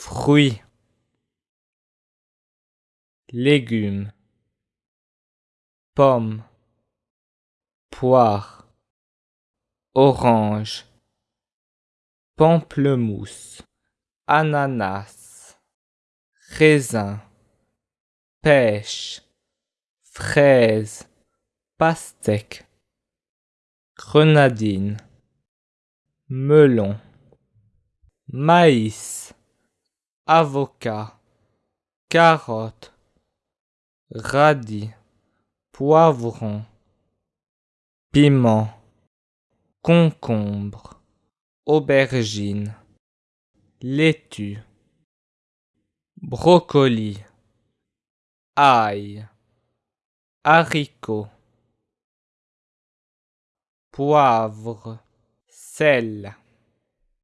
fruits, légumes, pommes, poires, oranges, pamplemousse, ananas, raisin, pêche, fraise, pastèque, grenadine, melon, maïs, avocat, carotte, radis, poivron, piment, concombre, aubergine, laitue, brocoli, ail, haricot, poivre, sel.